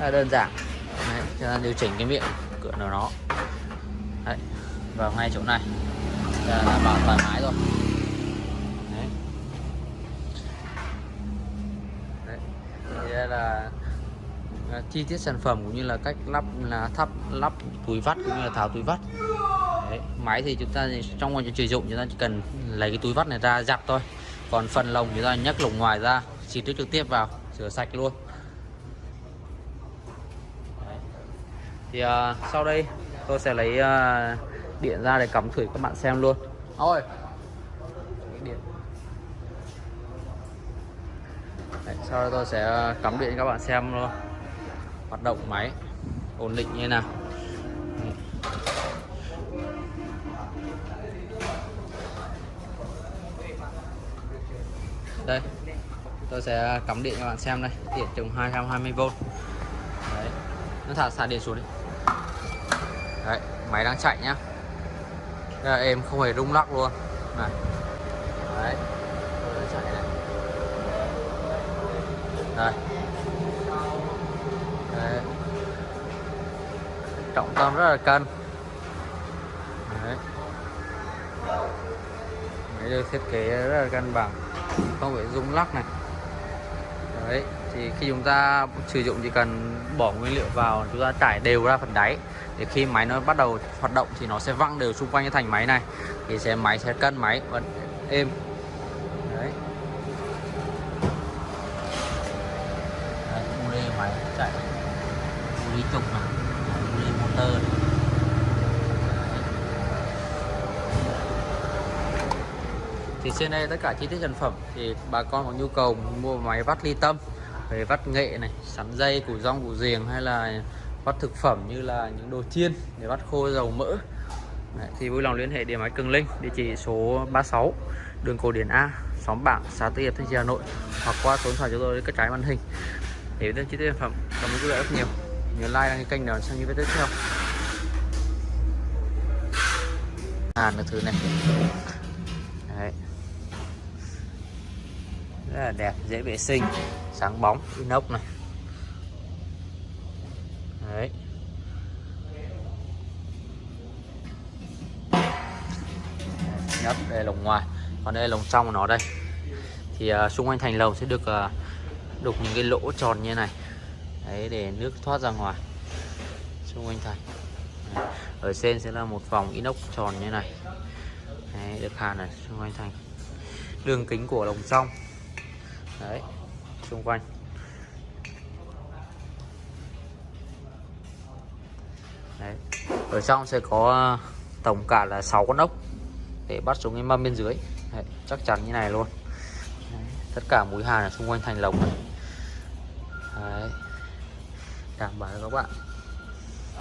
rất là đơn giản Đấy, chúng ta điều chỉnh cái miệng cửa của nó Đấy, vào ngay chỗ này là đảm bảo thoải mái rồi Đấy. Đấy. Thì đây là à, chi tiết sản phẩm cũng như là cách lắp là thắp lắp túi vắt cũng như là tháo túi vắt Đấy. máy thì chúng ta trong quá trình sử dụng chúng ta chỉ cần lấy cái túi vắt này ra giặt thôi còn phần lồng chúng ta nhấc lồng ngoài ra xịt nước trực tiếp vào rửa sạch luôn thì à, sau đây tôi sẽ lấy à, điện ra để cắm thử các bạn xem luôn. Ôi điện. Đấy, sau đó tôi sẽ cắm điện cho các bạn xem luôn. Hoạt động máy ổn định như thế nào. Đây tôi sẽ cắm điện cho bạn xem đây. Điện trùng 220V đấy nó thả xả điện xuống đi đấy, máy đang chạy nhá. Đây là em không hề rung lắc luôn. Này. Đấy. Chạy này. Đây. Đấy. trọng tâm rất là cân. Đấy. Máy được thiết kế rất là cân bằng. Không phải rung lắc này. Đấy thì khi chúng ta sử dụng chỉ cần bỏ nguyên liệu vào, chúng ta trải đều ra phần đáy. Để khi máy nó bắt đầu hoạt động thì nó sẽ văng đều xung quanh cái thành máy này. Thì sẽ, máy sẽ cân máy, vẫn êm. Đấy. Đây lê máy chạy. Lý trục này lê motor này. thì trên đây tất cả chi tiết sản phẩm thì bà con có nhu cầu mua máy vắt ly tâm về vắt nghệ này sắn dây củ rong củ riềng hay là vắt thực phẩm như là những đồ chiên để vắt khô dầu mỡ. Đấy, thì vui lòng liên hệ điện máy Cường Linh địa chỉ số 36 đường Cổ Điển A xóm Bảng xã Tư Hiệp Thanh Trì Hà Nội hoặc qua số điện thoại chúng tôi đến cái trái màn hình để biết chi tiết sản phẩm. Cảm ơn quý vị rất nhiều. Nhớ like đăng ký kênh để xem những video tiếp theo. Hàn được thứ này. Đấy. rất là đẹp dễ vệ sinh sáng bóng inox này. Đấy. Nhất đây là lồng ngoài còn đây là lồng trong của nó đây. Thì uh, xung quanh thành lồng sẽ được uh, đục những cái lỗ tròn như này. Đấy để nước thoát ra ngoài. Xung quanh thành. Đấy. ở trên sẽ là một vòng inox tròn như này. Đấy, được hàn này xung quanh thành. Đường kính của lồng trong. Đấy xung quanh đấy. ở trong sẽ có ờ, tổng cả là 6 con ốc để bắt xuống cái mâm bên dưới đấy, chắc chắn như này luôn đấy. tất cả mũi hàn ở xung quanh thành lồng này đấy. đảm bảo các bạn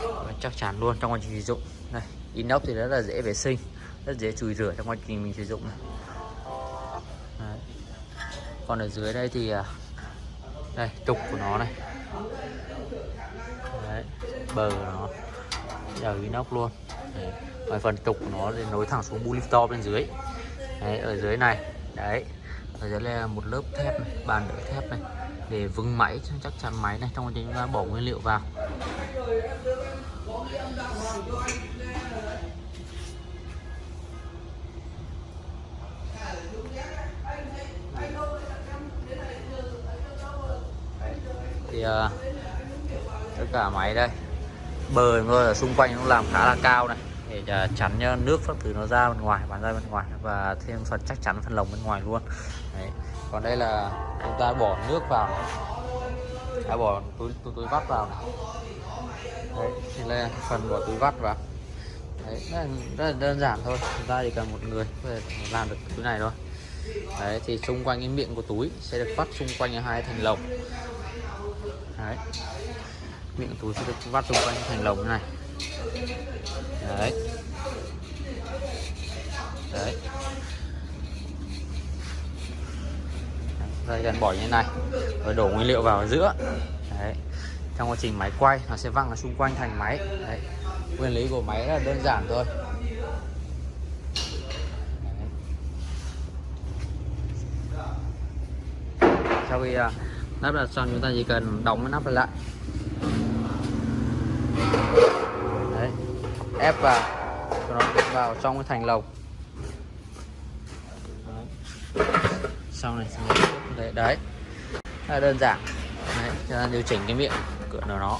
đấy, chắc chắn luôn trong quá trình sử dụng này inox thì rất là dễ vệ sinh rất dễ chùi rửa trong quá trình mình sử dụng này đấy. còn ở dưới đây thì ờ, đây trục của nó này. Đấy, bờ nó. Đều inox luôn. Đấy. Và phần trục của nó thì nối thẳng xuống bu lifto bên dưới. Đấy, ở dưới này. Đấy ở dưới là một lớp thép này, bàn đỡ thép này. Để vững máy chắc chắn máy này. Trong quá trình chúng ta bỏ nguyên liệu vào. Uh, tất cả máy đây. Bờ ngơi ở xung quanh nó làm khá là cao này. Để ờ, chắn cho nước các thứ nó ra bên ngoài bán ra bên ngoài và thêm phần chắc chắn phần lồng bên ngoài luôn. Đấy. còn đây là chúng ta bỏ nước vào này. đã bỏ túi túi, túi vắt vào này. Đấy, thì là phần bỏ túi vắt vào. Đấy, rất, là, rất là đơn giản thôi. Chúng ta chỉ cần một người để làm được túi này thôi. Đấy, thì xung quanh cái miệng của túi sẽ được vắt xung quanh hai thành lồng đấy. Miệng túi sẽ được vắt xung quanh thành lồng này. Đấy. Đấy. Dây cần bỏ như thế này. Rồi đổ nguyên liệu vào ở giữa. Đấy. Trong quá trình máy quay, nó sẽ văng ở xung quanh thành máy. Đấy. Nguyên lý của máy là đơn giản thôi. Sau khi à, lắp đặt xong chúng ta chỉ cần đóng cái nắp lại. Đấy ép vào cho nó vào trong cái thành lồng. Sau này đấy đấy. Là đơn giản. Đấy, chúng ta điều chỉnh cái miệng cửa của nó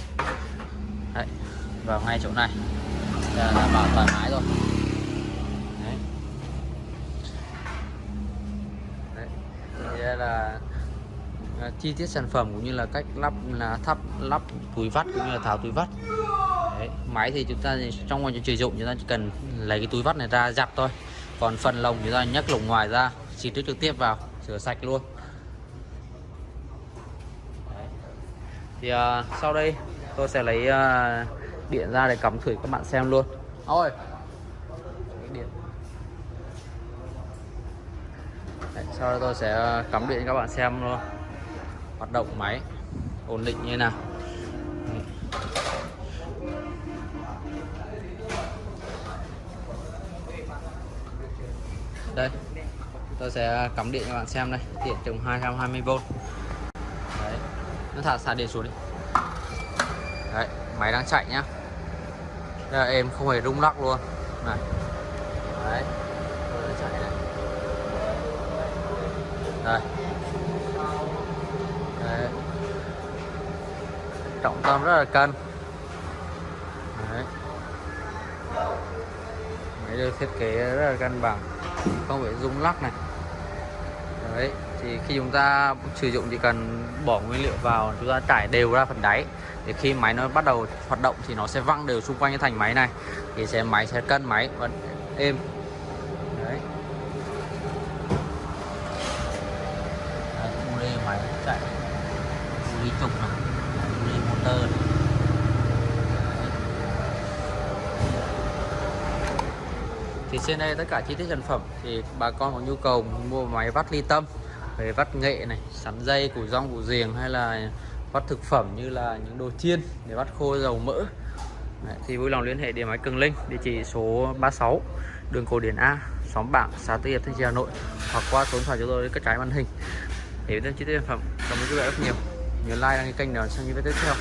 đấy vào ngay chỗ này. Là đảm bảo thoải mái rồi. Đấy. Đấy. Đây là à, chi tiết sản phẩm cũng như là cách lắp là thắp lắp túi vắt cũng như là tháo túi vắt. Đấy. máy thì chúng ta trong quá trình sử dụng chúng ta chỉ cần lấy cái túi vắt này ra giặt thôi. Còn phần lồng chúng ta nhấc lồng ngoài ra xịt nước trực tiếp vào rửa sạch luôn. Đấy. thì à, sau đây tôi sẽ lấy à, điện ra để cắm thử các bạn xem luôn. Ôi! Điện. Đấy, sau đó tôi sẽ à, cắm điện cho các bạn xem luôn hoạt động máy ổn định như thế nào? Đây, tôi sẽ cắm điện cho bạn xem đây. Điện trùng 220V đấy, nó thả xả điện xuống đi. Đấy, máy đang chạy nhá. Đây là em không hề rung lắc luôn. Này. Đấy. Chạy này. Đây đấy trọng tâm rất là cân. Đấy. Máy được thiết kế rất là cân bằng, không phải rung lắc này. Đấy, thì khi chúng ta sử dụng chỉ cần bỏ nguyên liệu vào, chúng ta trải đều ra phần đáy. Để khi máy nó bắt đầu hoạt động thì nó sẽ văng đều xung quanh cái thành máy này. Thì sẽ, máy sẽ cân máy vẫn êm. Đấy. Đấy uli máy chạy uli trục này uli thì trên đây tất cả chi tiết sản phẩm thì bà con có nhu cầu mua máy vắt ly tâm về vắt nghệ này sắn dây củ rong củ riềng hay là vắt thực phẩm như là những đồ chiên để vắt khô dầu mỡ. Đấy, thì vui lòng liên hệ điện máy Cường Linh địa chỉ số 36 đường Cổ Điển A xóm Bảng xã Tư Hiệp Thanh Trì Hà Nội hoặc qua số điện thoại chúng tôi các trái màn hình. Để biết thêm chi tiết sản phẩm cảm ơn quý vị rất nhiều nhớ like đăng ký kênh để xem những video tiếp theo.